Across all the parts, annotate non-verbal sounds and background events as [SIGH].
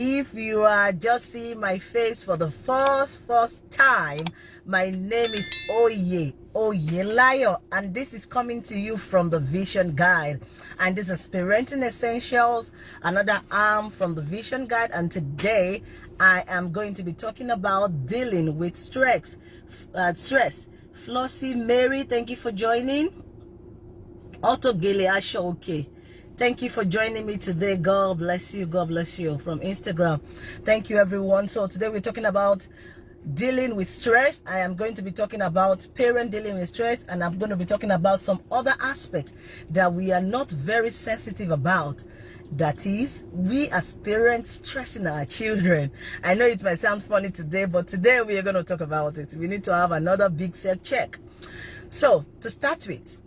If you are just seeing my face for the first, first time, my name is Oye, Oye Layo, and this is coming to you from the Vision Guide. And this is Parenting Essentials, another arm from the Vision Guide. And today, I am going to be talking about dealing with stress. Uh, stress. Flossie Mary, thank you for joining. Gile Asha, okay. Thank you for joining me today. God bless you. God bless you from Instagram. Thank you, everyone. So today we're talking about dealing with stress. I am going to be talking about parent dealing with stress and I'm going to be talking about some other aspects that we are not very sensitive about. That is, we as parents stressing our children. I know it might sound funny today, but today we are going to talk about it. We need to have another big set check. So, to start with,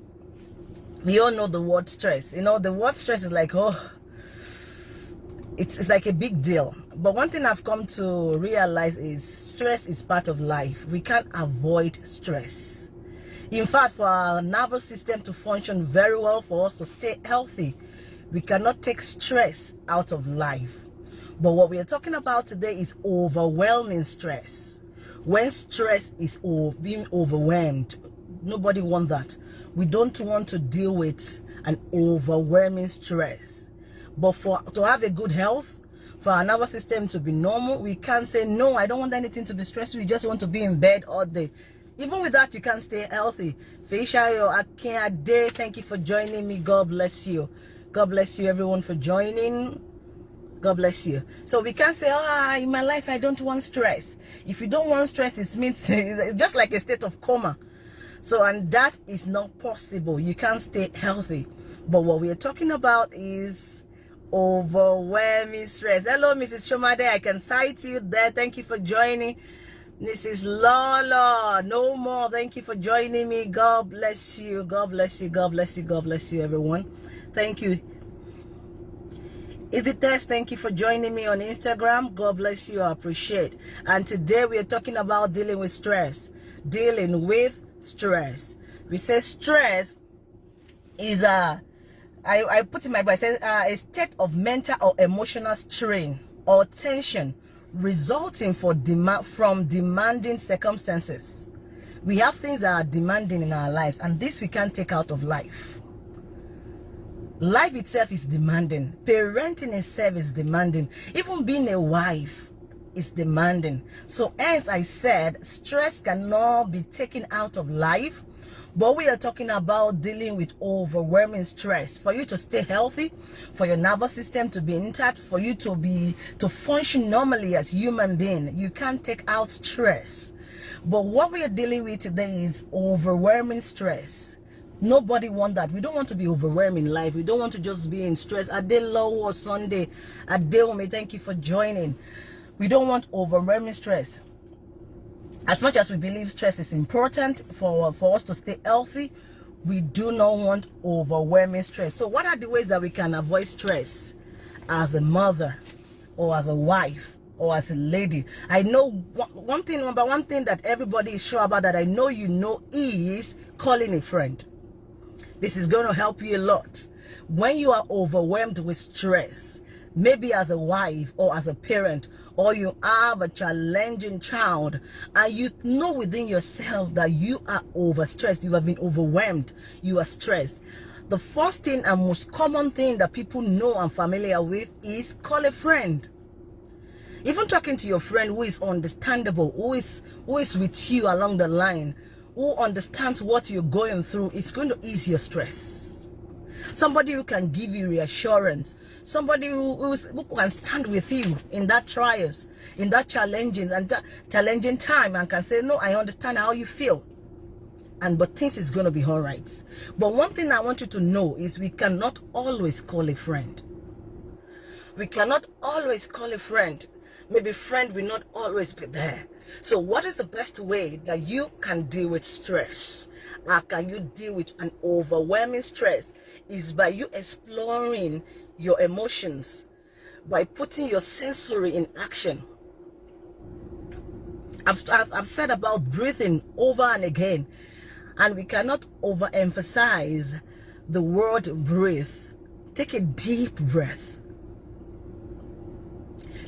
we all know the word stress. You know the word stress is like oh it's, it's like a big deal. But one thing i've come to realize is stress is part of life. We can't avoid stress. In fact for our nervous system to function very well for us to stay healthy we cannot take stress out of life. But what we are talking about today is overwhelming stress. When stress is being overwhelmed nobody wants that we don't want to deal with an overwhelming stress. But for to have a good health for our nervous system to be normal we can't say no i don't want anything to be stressful. We just want to be in bed all day. Even with that you can't stay healthy. Feishayo day thank you for joining me. God bless you. God bless you everyone for joining. God bless you. So we can't say ah oh, in my life i don't want stress. If you don't want stress it means [LAUGHS] just like a state of coma so and that is not possible you can't stay healthy but what we're talking about is overwhelming stress hello mrs shomade i can cite you there thank you for joining is Lola. No more. Thank you for joining me. God bless you. God bless you. God bless you. God bless you, everyone. Thank you. Is it test? Thank you for joining me on Instagram. God bless you. I appreciate. And today we are talking about dealing with stress. Dealing with stress. We say stress is a, I, I put in my book, I said uh, a state of mental or emotional strain or tension resulting for demand from demanding circumstances. We have things that are demanding in our lives and this we can't take out of life. Life itself is demanding. Parenting itself is demanding. Even being a wife is demanding. So as I said, stress cannot be taken out of life. But we are talking about dealing with overwhelming stress for you to stay healthy, for your nervous system to be intact, for you to be to function normally as human being. You can't take out stress. But what we are dealing with today is overwhelming stress. Nobody want that. We don't want to be overwhelming life. We don't want to just be in stress. Adelo or Sunday. Adeome, thank you for joining. We don't want overwhelming stress. As much as we believe stress is important for, for us to stay healthy, we do not want overwhelming stress. So what are the ways that we can avoid stress as a mother or as a wife or as a lady? I know one thing, number one thing that everybody is sure about that I know you know is calling a friend. This is going to help you a lot. When you are overwhelmed with stress, maybe as a wife or as a parent or you have a challenging child and you know within yourself that you are overstressed you have been overwhelmed you are stressed. The first thing and most common thing that people know and familiar with is call a friend. Even talking to your friend who is understandable who is who is with you along the line who understands what you're going through it's going to ease your stress. Somebody who can give you reassurance somebody who, who can stand with you in that trials in that challenging and challenging time and can say no i understand how you feel. And but things is going to be all right. But one thing i want you to know is we cannot always call a friend. We cannot always call a friend. Maybe friend will not always be there. So what is the best way that you can deal with stress? How can you deal with an overwhelming stress? Is by you exploring your emotions by putting your sensory in action. I've, I've, said about breathing over and again, and we cannot overemphasize the word breathe. Take a deep breath.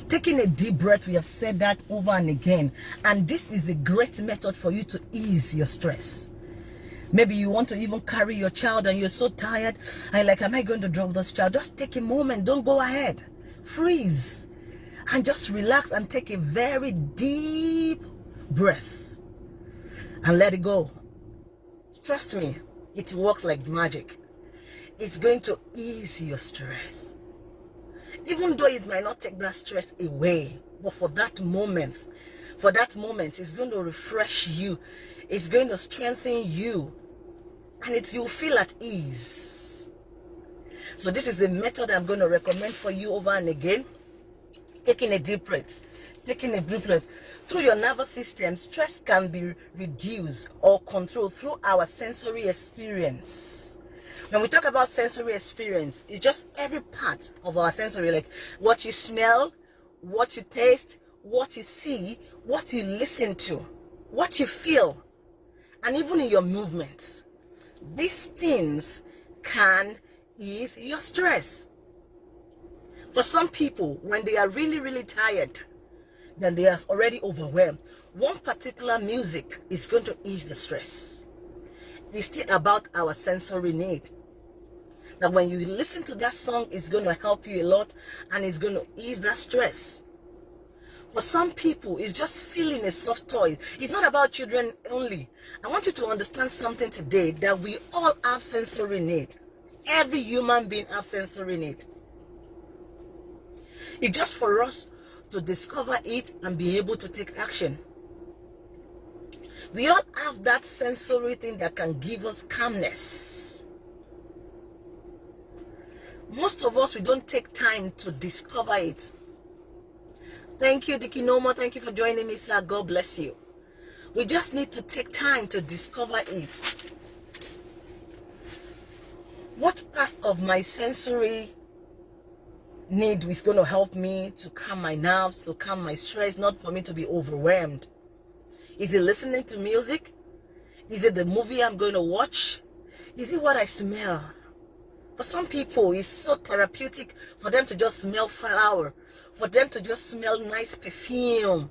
taking a deep breath we have said that over and again and this is a great method for you to ease your stress maybe you want to even carry your child and you're so tired. And like am i going to drop this child? Just take a moment. Don't go ahead. Freeze. And just relax and take a very deep breath and let it go. Trust me it works like magic. It's going to ease your stress. Even though it might not take that stress away but for that moment for that moment it's going to refresh you. It's going to strengthen you and it you'll feel at ease. So this is a method i'm going to recommend for you over and again. Taking a deep breath. Taking a deep breath. Through your nervous system stress can be reduced or controlled through our sensory experience. When we talk about sensory experience, it's just every part of our sensory, like what you smell, what you taste, what you see, what you listen to, what you feel, and even in your movements. These things can ease your stress. For some people, when they are really, really tired, then they are already overwhelmed. One particular music is going to ease the stress it's still about our sensory need that when you listen to that song it's going to help you a lot and it's going to ease that stress for some people it's just feeling a soft toy. It's not about children only. I want you to understand something today that we all have sensory need. Every human being has sensory need. It's just for us to discover it and be able to take action. We all have that sensory thing that can give us calmness. Most of us, we don't take time to discover it. Thank you, Dickie Noma. Thank you for joining me, sir. God bless you. We just need to take time to discover it. What part of my sensory need is going to help me to calm my nerves, to calm my stress, not for me to be overwhelmed? Is it listening to music? Is it the movie I'm going to watch? Is it what I smell? For some people, it's so therapeutic for them to just smell flower, for them to just smell nice perfume.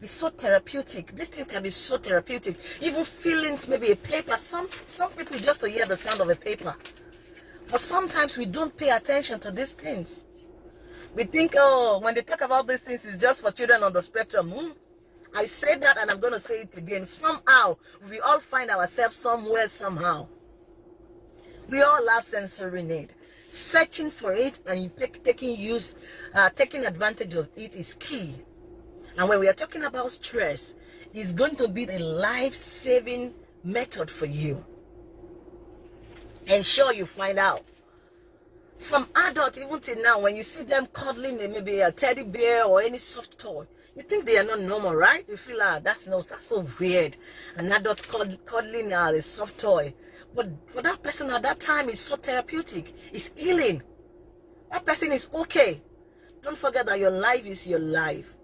It's so therapeutic. This thing can be so therapeutic. Even feelings, maybe a paper. Some some people just to hear the sound of a paper. But sometimes we don't pay attention to these things. We think, oh, when they talk about these things, it's just for children on the spectrum. Hmm? I said that and I'm going to say it again. Somehow, we all find ourselves somewhere, somehow. We all have sensory need. Searching for it and taking use, uh, taking advantage of it is key. And when we are talking about stress, it's going to be the life-saving method for you. Ensure you find out. Some adults, even till now, when you see them cuddling maybe a teddy bear or any soft toy, you think they are not normal, right? You feel like that's no, that's so weird. An adult cuddling uh, a soft toy. But for that person at that time, it's so therapeutic. It's healing. That person is okay. Don't forget that your life is your life.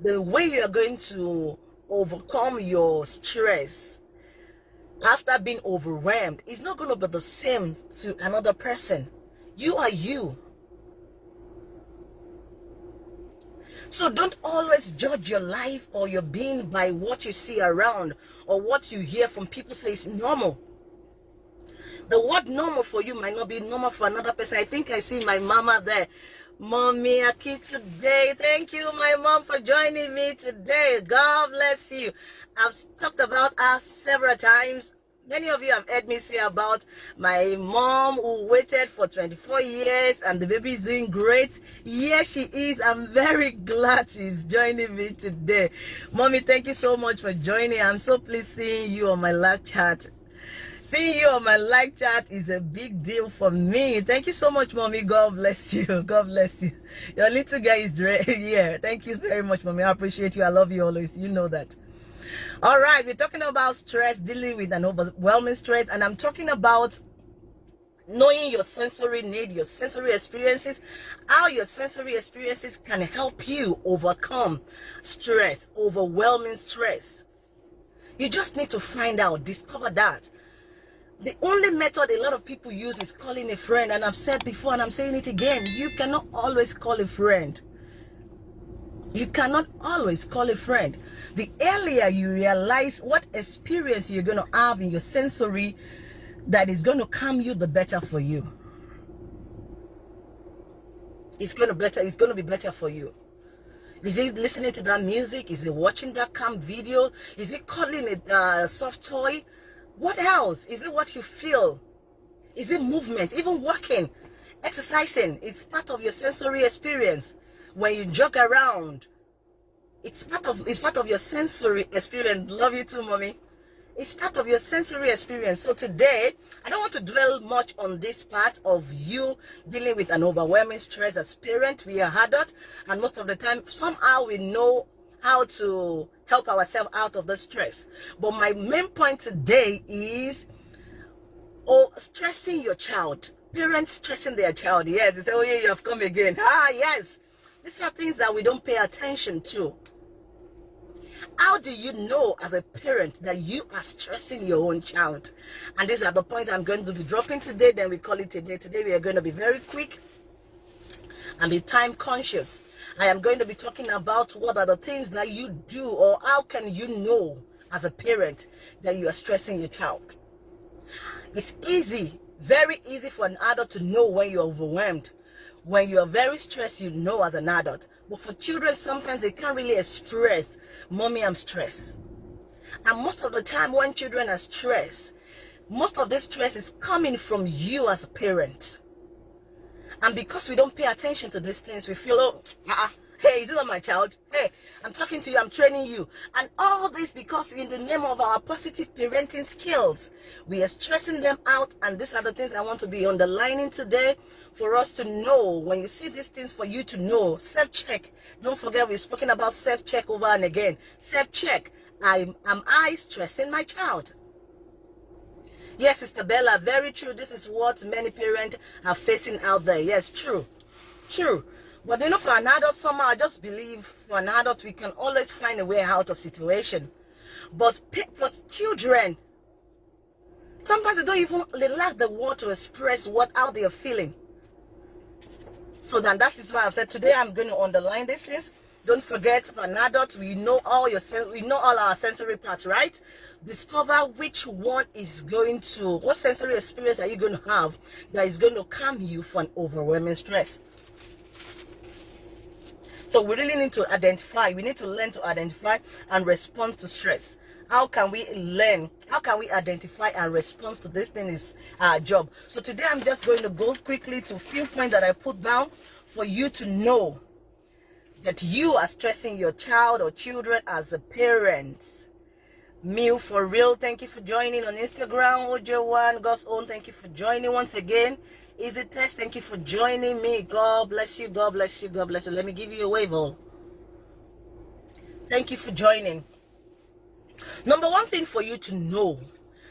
The way you are going to overcome your stress after being overwhelmed is not going to be the same to another person. You are you. So don't always judge your life or your being by what you see around or what you hear from people say is normal. The word normal for you might not be normal for another person. I think I see my mama there. Mommy Akitide. Thank you, my mom, for joining me today. God bless you. I've talked about us several times Many of you have heard me say about my mom who waited for 24 years and the baby is doing great. Yes, she is. I'm very glad she's joining me today. Mommy, thank you so much for joining. I'm so pleased seeing you on my live chat. Seeing you on my live chat is a big deal for me. Thank you so much, mommy. God bless [LAUGHS] you. God bless you. Your little guy is [LAUGHS] here. Thank you very much, mommy. I appreciate you. I love you always. You know that all right we're talking about stress dealing with an overwhelming stress and i'm talking about knowing your sensory need your sensory experiences how your sensory experiences can help you overcome stress overwhelming stress you just need to find out discover that the only method a lot of people use is calling a friend and i've said before and i'm saying it again you cannot always call a friend You cannot always call a friend. The earlier you realize what experience you're going to have in your sensory that is going to calm you, the better for you. It's going to better. It's going to be better for you. Is he listening to that music? Is he watching that calm video? Is he calling it a uh, soft toy? What else? Is it what you feel? Is it movement? Even walking, exercising. It's part of your sensory experience. When you jog around, it's part of it's part of your sensory experience. Love you too, mommy. It's part of your sensory experience. So today, I don't want to dwell much on this part of you dealing with an overwhelming stress as parent. We are adults, and most of the time, somehow we know how to help ourselves out of the stress. But my main point today is oh, stressing your child. Parents stressing their child. Yes, they say, oh yeah, you have come again. Ah, yes. These are things that we don't pay attention to. How do you know as a parent that you are stressing your own child? And these are the points I'm going to be dropping today. Then we call it a day. Today we are going to be very quick and be time conscious. I am going to be talking about what are the things that you do or how can you know as a parent that you are stressing your child. It's easy, very easy for an adult to know when you're overwhelmed. When you are very stressed, you know as an adult. But for children, sometimes they can't really express, mommy, I'm stressed. And most of the time when children are stressed, most of this stress is coming from you as a parent. And because we don't pay attention to these things, we feel, oh, uh -uh. hey, is it not my child? Hey, I'm talking to you, I'm training you. And all this because in the name of our positive parenting skills, we are stressing them out. And these are the things I want to be underlining today for us to know. When you see these things, for you to know, self-check. Don't forget, we've spoken about self-check over and again. Self-check. Am, am I stressing my child? Yes, Sister Bella, very true. This is what many parents are facing out there. Yes, true. True. But you know, for an adult, somehow I just believe for an adult, we can always find a way out of situation. But for children, sometimes they don't even, they lack the word to express what, how they are feeling. So then that is why I've said today I'm going to underline these things don't forget, for an adult, we know all your we know all our sensory parts, right? Discover which one is going to what sensory experience are you going to have that is going to calm you from overwhelming stress. So we really need to identify, we need to learn to identify and respond to stress. How can we learn? How can we identify and respond to this thing is our job. So today I'm just going to go quickly to few points that I put down for you to know that you are stressing your child or children as a parent. Mew for real, thank you for joining on Instagram. Ojo1, God's own, thank you for joining once again. Easy Test, thank you for joining me. God bless you, God bless you, God bless you. Let me give you a wave all. Thank you for joining. Number one thing for you to know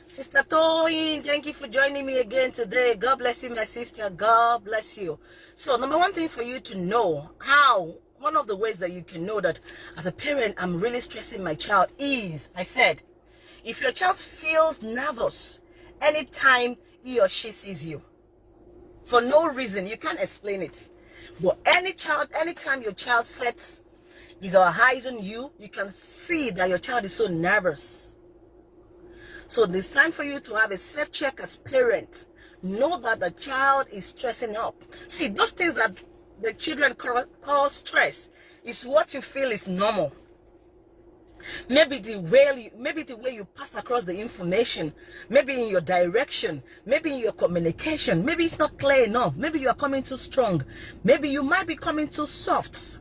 Sister Toyin, thank you for joining me again today. God bless you, my sister. God bless you. So, number one thing for you to know how one of the ways that you can know that as a parent i'm really stressing my child is i said if your child feels nervous anytime he or she sees you for no reason you can't explain it. But any child anytime your child sets his or her eyes on you you can see that your child is so nervous. So it's time for you to have a self check as parent. Know that the child is stressing up. See those things that the children call stress is what you feel is normal. Maybe the way you, maybe the way you pass across the information maybe in your direction maybe in your communication maybe it's not clear enough maybe you are coming too strong maybe you might be coming too soft.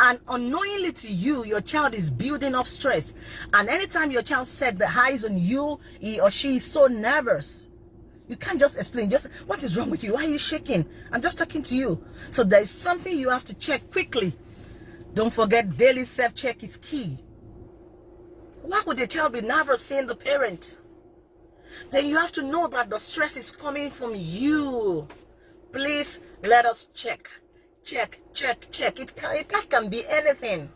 And unknowingly to you your child is building up stress. And anytime your child set the eyes on you he or she is so nervous you can't just explain. Just what is wrong with you? Why are you shaking? I'm just talking to you. So there is something you have to check quickly. Don't forget daily self-check is key. Why would the child be nervous seeing the parent? Then you have to know that the stress is coming from you. Please let us check. Check, check, check. It can, it that can be anything.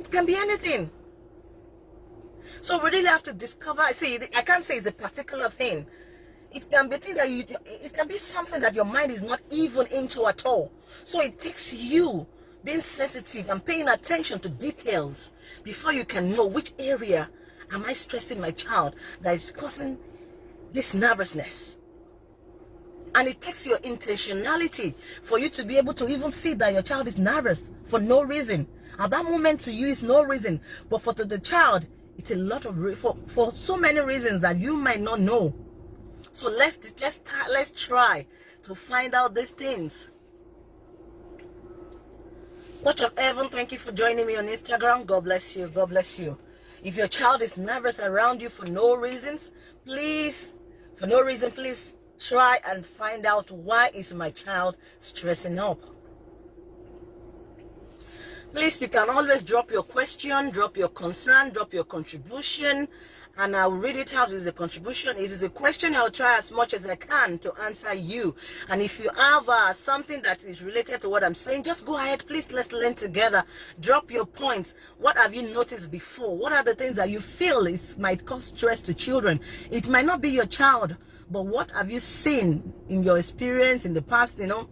It can be anything. So we really have to discover. See, I can't say it's a particular thing. it can be thing that you it can be something that your mind is not even into at all so it takes you being sensitive and paying attention to details before you can know which area am i stressing my child that is causing this nervousness and it takes your intentionality for you to be able to even see that your child is nervous for no reason at that moment to you is no reason but for to the child it's a lot of for for so many reasons that you might not know so let's let's let's try to find out these things Touch of Heaven, thank you for joining me on Instagram. God bless you. God bless you. If your child is nervous around you for no reasons, please, for no reason, please try and find out why is my child stressing up. Please, you can always drop your question, drop your concern, drop your contribution, and I'll read it out as a contribution. If it's a question, I'll try as much as I can to answer you. And if you have uh, something that is related to what I'm saying, just go ahead. Please, let's learn together. Drop your points. What have you noticed before? What are the things that you feel is might cause stress to children? It might not be your child, but what have you seen in your experience in the past, you know?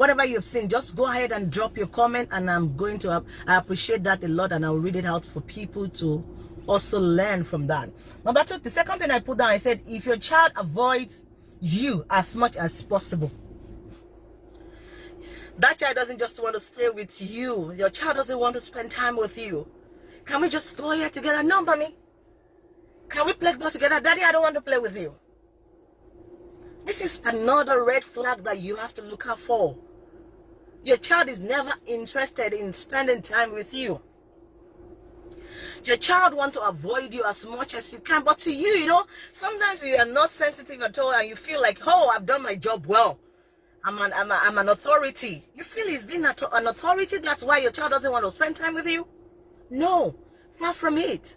Whatever you've seen just go ahead and drop your comment and i'm going to i appreciate that a lot and i'll read it out for people to also learn from that. Number two the second thing i put down i said if your child avoids you as much as possible that child doesn't just want to stay with you. Your child doesn't want to spend time with you. Can we just go here together? No mommy. Can we play ball together? Daddy i don't want to play with you. This is another red flag that you have to look out for your child is never interested in spending time with you. Your child want to avoid you as much as you can. But to you, you know, sometimes you are not sensitive at all and you feel like, oh, I've done my job well. I'm an, I'm, a, I'm an authority. You feel he's been an authority. That's why your child doesn't want to spend time with you? No, far from it.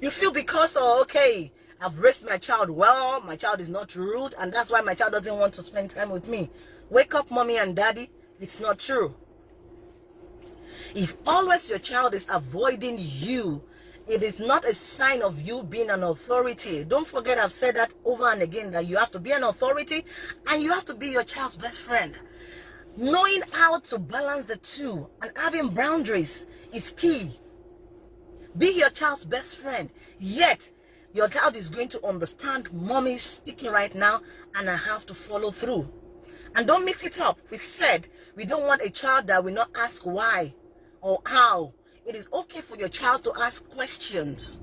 You feel because, oh, okay, I've raised my child well. My child is not rude. And that's why my child doesn't want to spend time with me. Wake up, mommy and daddy. It's not true. If always your child is avoiding you, it is not a sign of you being an authority. Don't forget I've said that over and again that you have to be an authority and you have to be your child's best friend. Knowing how to balance the two and having boundaries is key. Be your child's best friend. Yet, your child is going to understand mommy speaking right now and I have to follow through. And don't mix it up. We said we don't want a child that will not ask why or how. It is okay for your child to ask questions.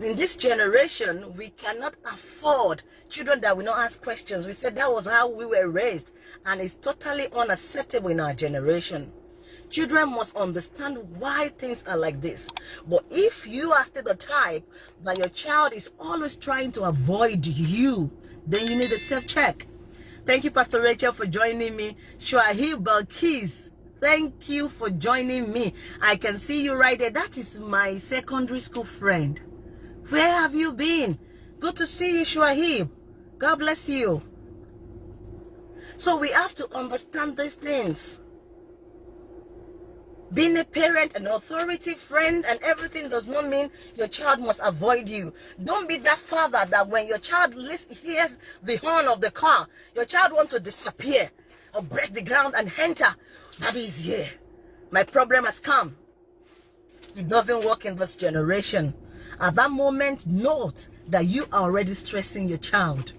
In this generation, we cannot afford children that will not ask questions. We said that was how we were raised. And it's totally unacceptable in our generation. Children must understand why things are like this. But if you are still the type that your child is always trying to avoid you, then you need a self-check. Thank you, Pastor Rachel, for joining me. Shuahib Balkis, thank you for joining me. I can see you right there. That is my secondary school friend. Where have you been? Good to see you, Shuahib. God bless you. So we have to understand these things. Being a parent, an authority, friend, and everything does not mean your child must avoid you. Don't be that father that when your child hears the horn of the car, your child wants to disappear or break the ground and enter. That is here. My problem has come. It doesn't work in this generation. At that moment, note that you are already stressing your child.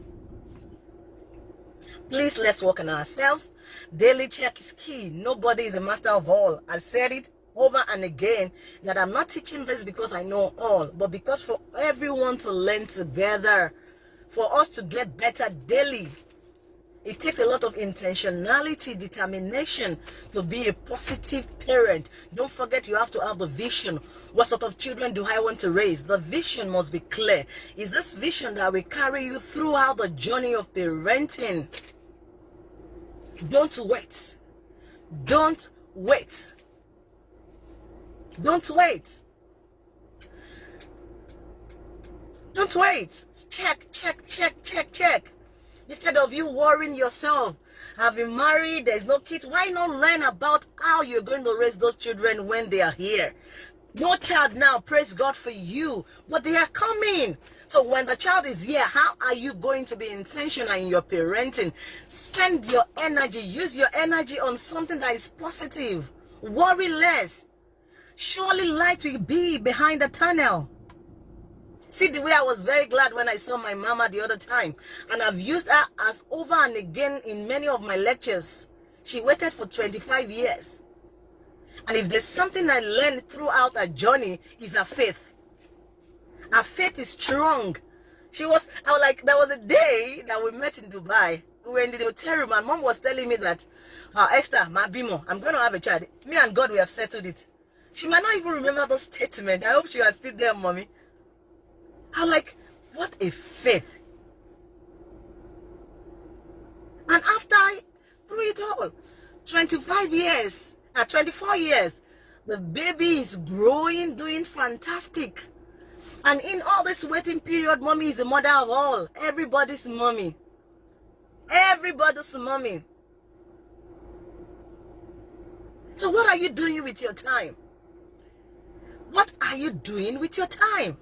Please, let's work on ourselves. Daily check is key. Nobody is a master of all. I said it over and again that I'm not teaching this because I know all, but because for everyone to learn together, for us to get better daily. It takes a lot of intentionality, determination to be a positive parent. Don't forget you have to have the vision. What sort of children do I want to raise? The vision must be clear. Is this vision that will carry you throughout the journey of parenting? Don't wait. Don't wait. Don't wait. Don't wait. Check, check, check, check, check. Instead of you worrying yourself, having married, there's no kids, why not learn about how you're going to raise those children when they are here? No child now, praise God for you, but they are coming. So when the child is here, how are you going to be intentional in your parenting? Spend your energy, use your energy on something that is positive. Worry less. Surely light will be behind the tunnel. See the way I was very glad when I saw my mama the other time. And I've used her as over and again in many of my lectures. She waited for 25 years. And if there's something I learned throughout her journey, is her faith. Her faith is strong. She was, I was like, there was a day that we met in Dubai. We were in the hotel room and mom was telling me that, uh, Esther, my bimo, I'm going to have a child. Me and God, we have settled it. She might not even remember the statement. I hope she was still there, mommy. I'm like, what a faith. And after, I, through it all, 25 years, at 24 years, the baby is growing, doing fantastic. And in all this waiting period, mommy is the mother of all. Everybody's mommy. Everybody's mommy. So what are you doing with your time? What are you doing with your time?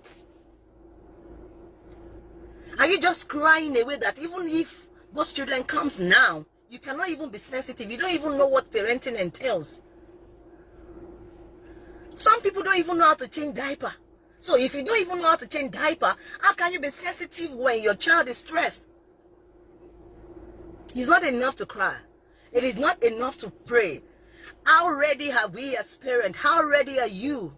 Are you just crying away that even if those children comes now, you cannot even be sensitive. You don't even know what parenting entails. Some people don't even know how to change diaper. So if you don't even know how to change diaper, how can you be sensitive when your child is stressed? It's not enough to cry. It is not enough to pray. How ready have we as parents? How ready are you?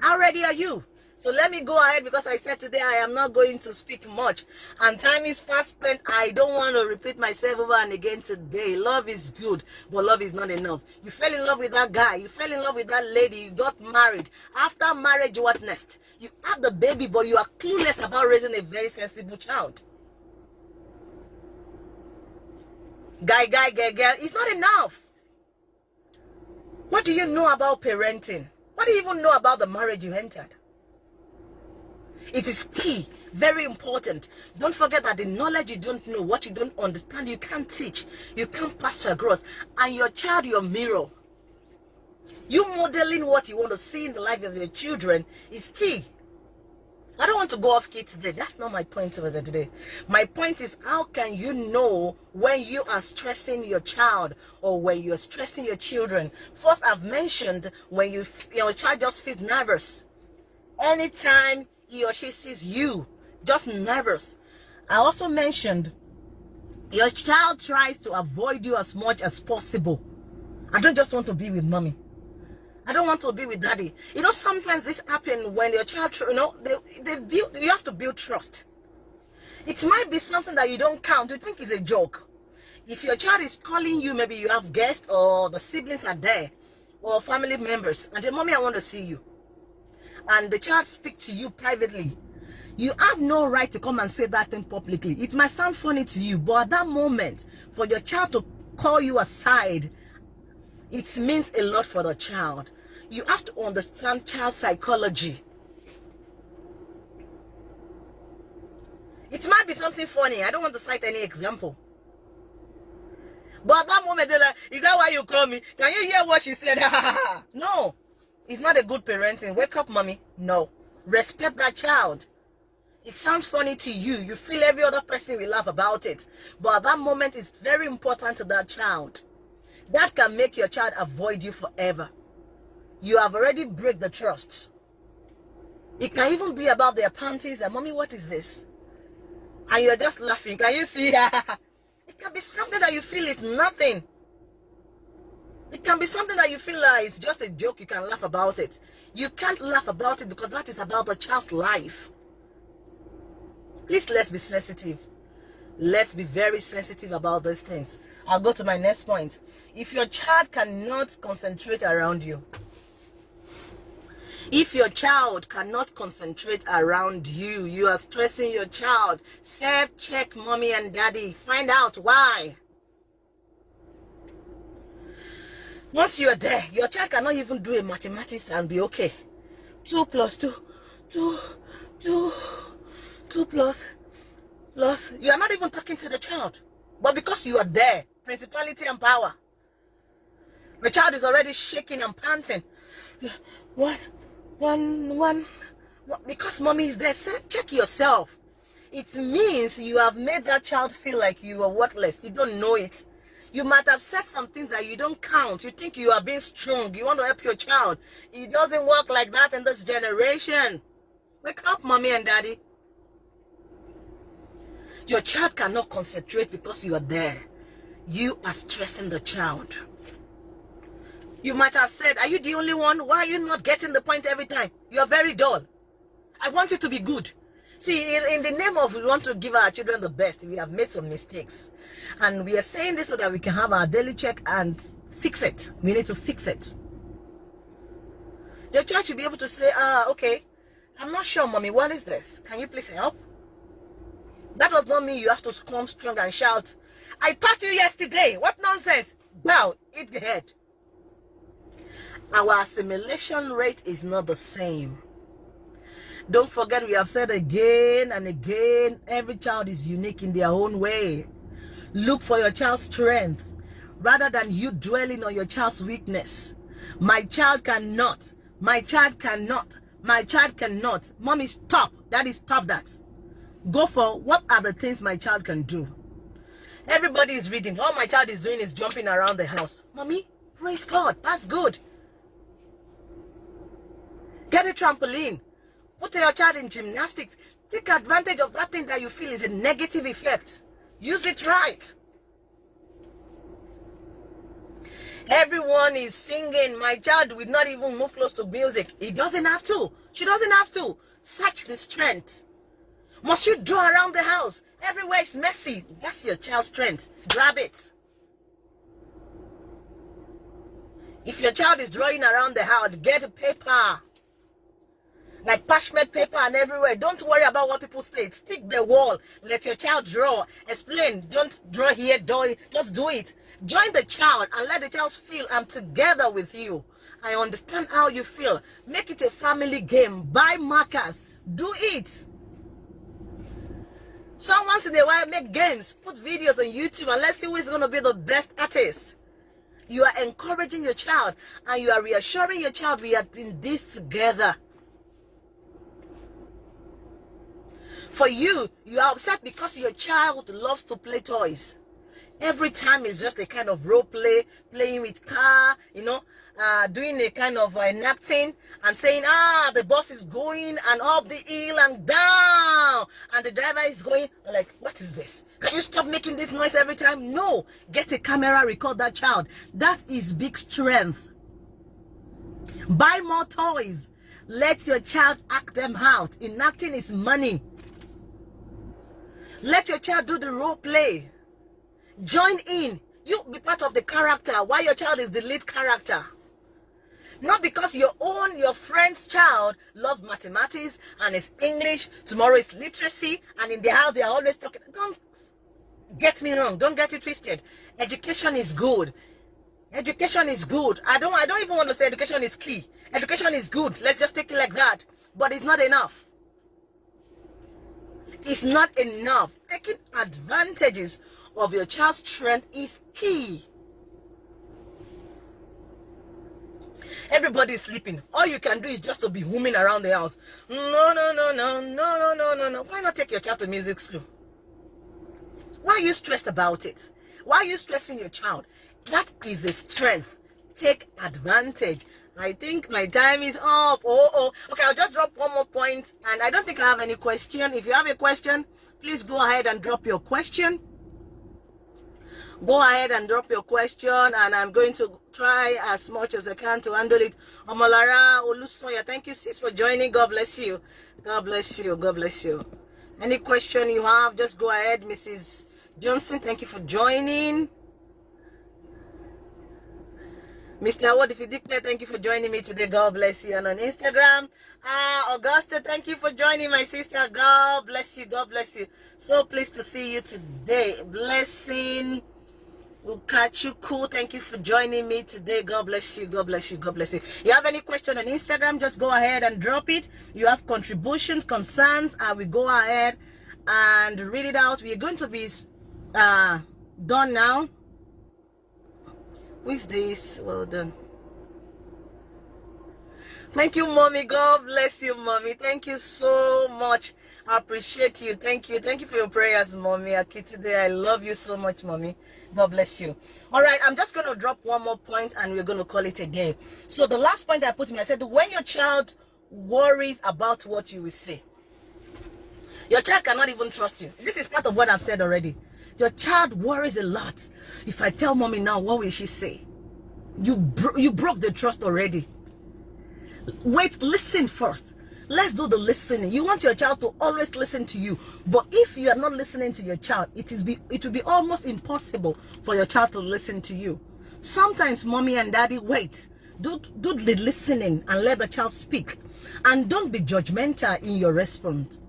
How ready are you? So let me go ahead because I said today I am not going to speak much. And time is fast spent. I don't want to repeat myself over and again today. Love is good, but love is not enough. You fell in love with that guy. You fell in love with that lady. You got married. After marriage, what next? You have the baby, but you are clueless about raising a very sensible child. Guy, guy, girl, girl. It's not enough. What do you know about parenting? What do you even know about the marriage you entered? It is key, very important. Don't forget that the knowledge you don't know, what you don't understand, you can't teach. You can't pass across. And your child, your mirror. You modeling what you want to see in the life of your children is key. I don't want to go off key today. That's not my point there today. My point is how can you know when you are stressing your child or when you're stressing your children? First, I've mentioned when you your child just feels nervous. Anytime he or she sees you just nervous. I also mentioned your child tries to avoid you as much as possible. I don't just want to be with mommy. I don't want to be with daddy. You know, sometimes this happens when your child, you know, they, they build, you have to build trust. It might be something that you don't count. You think is a joke. If your child is calling you, maybe you have guests or the siblings are there or family members and the mommy, I want to see you and the child speak to you privately you have no right to come and say that thing publicly. It might sound funny to you but at that moment for your child to call you aside it means a lot for the child. You have to understand child psychology. It might be something funny. I don't want to cite any example. But at that moment they're like is that why you call me? Can you hear what she said? [LAUGHS] No it's not a good parenting. Wake up, mommy. No. Respect that child. It sounds funny to you. You feel every other person will laugh about it. But at that moment, it's very important to that child. That can make your child avoid you forever. You have already break the trust. It can even be about their panties and mommy, what is this? And you're just laughing. Can you see? [LAUGHS] it can be something that you feel is nothing. It can be something that you feel like it's just a joke. You can laugh about it. You can't laugh about it because that is about the child's life. Please, let's be sensitive. Let's be very sensitive about these things. I'll go to my next point. If your child cannot concentrate around you, if your child cannot concentrate around you, you are stressing your child. Self-check mommy and daddy. Find out why. Once you are there, your child cannot even do a mathematics and be okay. Two plus two, two, two, two plus, plus. You are not even talking to the child. But because you are there, principality and power. The child is already shaking and panting. One, one, one. Because mommy is there. Check yourself. It means you have made that child feel like you are worthless. You don't know it. You might have said some things that you don't count. You think you are being strong. You want to help your child. It doesn't work like that in this generation. Wake up, mommy and daddy. Your child cannot concentrate because you are there. You are stressing the child. You might have said, are you the only one? Why are you not getting the point every time? You are very dull. I want you to be good. See, in, in, the name of we want to give our children the best, we have made some mistakes. And we are saying this so that we can have our daily check and fix it. We need to fix it. Your child should be able to say, ah, okay, I'm not sure, mommy, what is this? Can you please help? That does not mean you have to come strong and shout, I taught you yesterday. What nonsense? Now, eat the head. Our assimilation rate is not the same. Don't forget, we have said again and again, every child is unique in their own way. Look for your child's strength rather than you dwelling on your child's weakness. My child cannot. My child cannot. My child cannot. Mommy, stop. Daddy, stop that. Go for what are the things my child can do. Everybody is reading. All my child is doing is jumping around the house. Mommy, praise God. That's good. Get a trampoline. Put your child in gymnastics. Take advantage of that thing that you feel is a negative effect. Use it right. Everyone is singing. My child will not even move close to music. He doesn't have to. She doesn't have to. Search the strength. Must you draw around the house? Everywhere is messy. That's your child's strength. Grab it. If your child is drawing around the house, get a paper like parchment paper and everywhere. Don't worry about what people say. Stick the wall. Let your child draw. Explain. Don't draw here, it. Just do it. Join the child and let the child feel I'm together with you. I understand how you feel. Make it a family game. Buy markers. Do it. So once in a while, make games. Put videos on YouTube and let's see who is going to be the best artist. You are encouraging your child and you are reassuring your child we are in this together. For you, you are upset because your child loves to play toys. Every time it's just a kind of role play, playing with car, you know, uh, doing a kind of uh, napkin and saying, ah, the bus is going and up the hill and down. And the driver is going, like, what is this? Can you stop making this noise every time? No. Get a camera, record that child. That is big strength. Buy more toys. Let your child act them out. Enacting is money. Let your child do the role play. Join in. You be part of the character while your child is the lead character. Not because your own, your friend's child loves mathematics and is English, tomorrow is literacy, and in the house they are always talking. Don't get me wrong. Don't get it twisted. Education is good. Education is good. I don't I don't even want to say education is key. Education is good. Let's just take it like that. But it's not enough is not enough. Taking advantages of your child's strength is key. Everybody is sleeping. All you can do is just to be humming around the house. No, no, no, no, no, no, no, no, no. Why not take your child to music school? Why are you stressed about it? Why are you stressing your child? That is a strength. Take advantage. I think my time is up. Oh, oh. Okay, I'll just drop one more point. And I don't think I have any question. If you have a question, please go ahead and drop your question. Go ahead and drop your question. And I'm going to try as much as I can to handle it. Omolara Olusoya, thank you, sis, for joining. God bless you. God bless you. God bless you. Any question you have, just go ahead. Mrs. Johnson, thank you for joining. Mr. What if you declare, thank you for joining me today. God bless you. And on Instagram, ah, Augusta, thank you for joining my sister. God bless you. God bless you. So pleased to see you today. Blessing. Ukachukwu, thank you for joining me today. God bless you. God bless you. God bless you. You have any question on Instagram, just go ahead and drop it. You have contributions, concerns, I will go ahead and read it out. We are going to be uh, done now Is this? Well done. Thank you, mommy. God bless you, mommy. Thank you so much. I appreciate you. Thank you. Thank you for your prayers, mommy. Akitide, I love you so much, mommy. God bless you. All right, I'm just going to drop one more point and we're going to call it a day. So the last point I put in, I said, when your child worries about what you will say, your child cannot even trust you. This is part of what I've said already. Your child worries a lot. If I tell mommy now, what will she say? You, bro you broke the trust already. Wait, listen first. Let's do the listening. You want your child to always listen to you. But if you are not listening to your child, it is be it will be almost impossible for your child to listen to you. Sometimes mommy and daddy wait. Do, do the listening and let the child speak. And don't be judgmental in your response.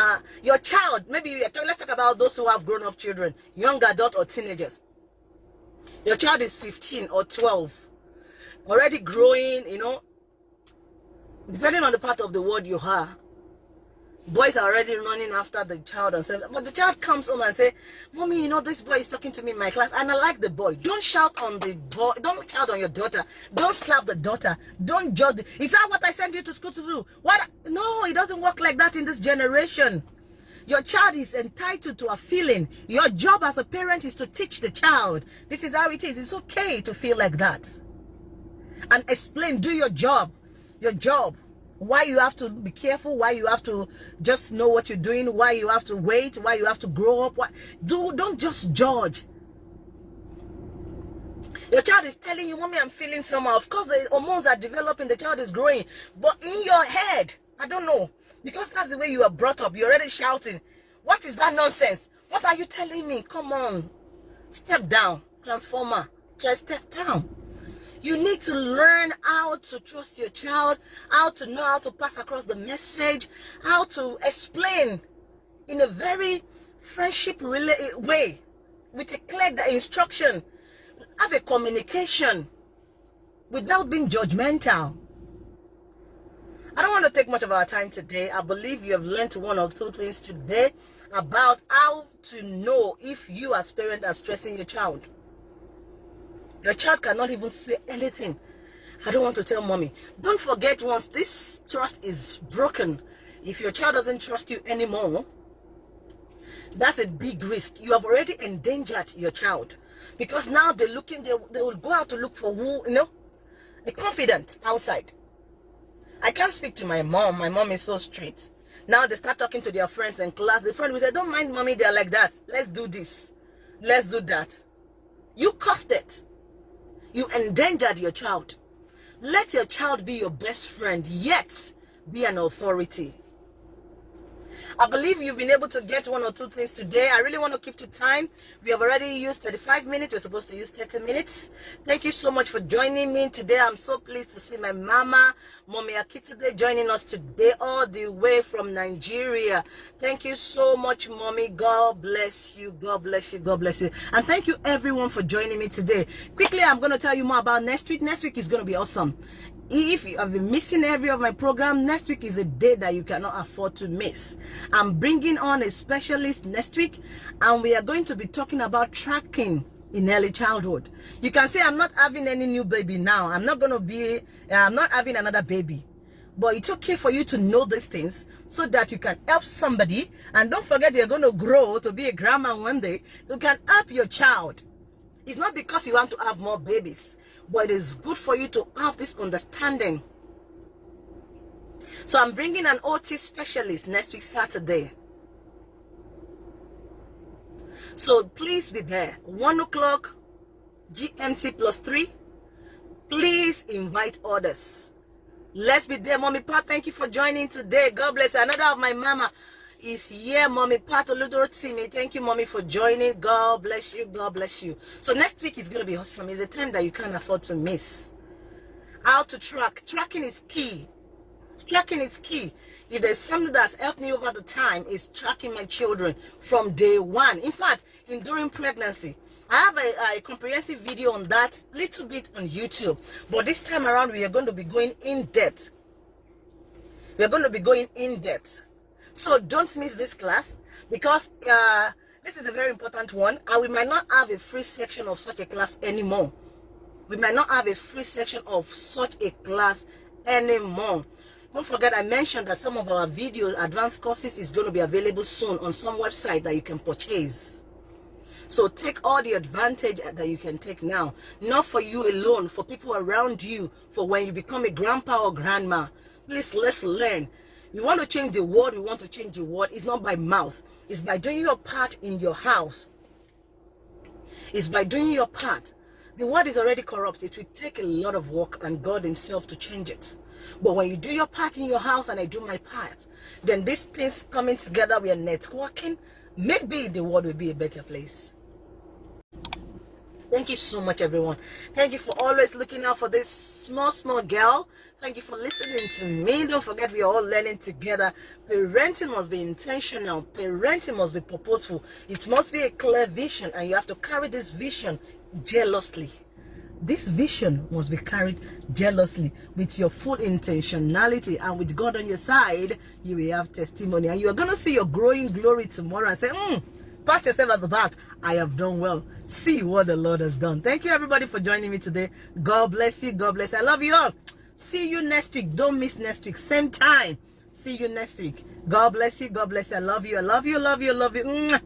Uh, your child, maybe let's talk about those who have grown up children, young adult or teenagers. Your child is 15 or 12, already growing, you know, depending on the part of the world you are, boys are already running after the child and saying, but the child comes home and say, mommy, you know, this boy is talking to me in my class and I like the boy. Don't shout on the boy. Don't shout on your daughter. Don't slap the daughter. Don't judge. Is that what I sent you to school to do? What? No, it doesn't work like that in this generation. Your child is entitled to a feeling. Your job as a parent is to teach the child. This is how it is. It's okay to feel like that. And explain, do your job. Your job why you have to be careful why you have to just know what you're doing why you have to wait why you have to grow up why do don't just judge. Your child is telling you mommy i'm feeling somehow. Of course the hormones are developing the child is growing but in your head i don't know because that's the way you are brought up you're already shouting. What is that nonsense? What are you telling me? Come on step down transformer just step down you need to learn how to trust your child, how to know how to pass across the message, how to explain in a very friendship eh, way with a clear instruction. Have a communication without being judgmental. I don't want to take much of our time today. I believe you have learned one or two things today about how to know if you as parent are stressing your child. Your child cannot even say anything. I don't want to tell mommy. Don't forget once this trust is broken, if your child doesn't trust you anymore, that's a big risk. You have already endangered your child. Because now they're looking, they, they will go out to look for who, you know, a confidant outside. I can't speak to my mom. My mom is so strict. Now they start talking to their friends in class. The friend will say, don't mind mommy, they're like that. Let's do this. Let's do that. You caused it. You endangered your child. Let your child be your best friend, yet be an authority. I believe you've been able to get one or two things today. I really want to keep to time. We have already used 35 minutes. We're supposed to use 30 minutes. Thank you so much for joining me today. I'm so pleased to see my mama, Mommy Akitide, joining us today all the way from Nigeria. Thank you so much, Mommy. God bless you. God bless you. God bless you. And thank you everyone for joining me today. Quickly, I'm going to tell you more about next week. Next week is going to be awesome if you have been missing every of my program next week is a day that you cannot afford to miss. I'm bringing on a specialist next week and we are going to be talking about tracking in early childhood. You can say i'm not having any new baby now. I'm not going to be uh, i'm not having another baby. But it's okay for you to know these things so that you can help somebody. And don't forget you're going to grow to be a grandma one day. You can help your child. It's not because you want to have more babies but it is good for you to have this understanding. So I'm bringing an OT specialist next week, Saturday. So please be there. 1 o'clock GMT plus 3. Please invite others. Let's be there, Mommy Pat. Thank you for joining today. God bless you. Another of my mama is here, Mommy Pat Oludorotimi. Thank you, Mommy, for joining. God bless you. God bless you. So next week is going to be awesome. It's a time that you can't afford to miss. How to track. Tracking is key. Tracking is key. If there's something that's helped me over the time, is tracking my children from day one. In fact, in during pregnancy, I have a, a, comprehensive video on that, little bit on YouTube. But this time around, we are going to be going in depth. We are going to be going in depth so don't miss this class because uh, This is a very important one, and we might not have a free section of such a class anymore. We might not have a free section of such a class anymore. Don't forget, I mentioned that some of our videos, advanced courses, is going to be available soon on some website that you can purchase. So take all the advantage that you can take now. Not for you alone, for people around you, for when you become a grandpa or grandma. Please, let's learn. We want to change the world. We want to change the world. It's not by mouth. It's by doing your part in your house. It's by doing your part. The world is already corrupt. It will take a lot of work and God himself to change it. But when you do your part in your house and I do my part, then these things coming together, we are networking, maybe the world will be a better place. Thank you so much, everyone. Thank you for always looking out for this small, small girl. Thank you for listening to me. Don't forget, we are all learning together. Parenting must be intentional. Parenting must be purposeful. It must be a clear vision, and you have to carry this vision jealously. This vision must be carried jealously with your full intentionality and with God on your side, you will have testimony. And you are going to see your growing glory tomorrow and say, hmm, pat yourself at the back. I have done well. See what the Lord has done. Thank you, everybody, for joining me today. God bless you. God bless you. I love you all. See you next week. Don't miss next week. Same time. See you next week. God bless you. God bless you. I love you. I love you. Love you. Love you.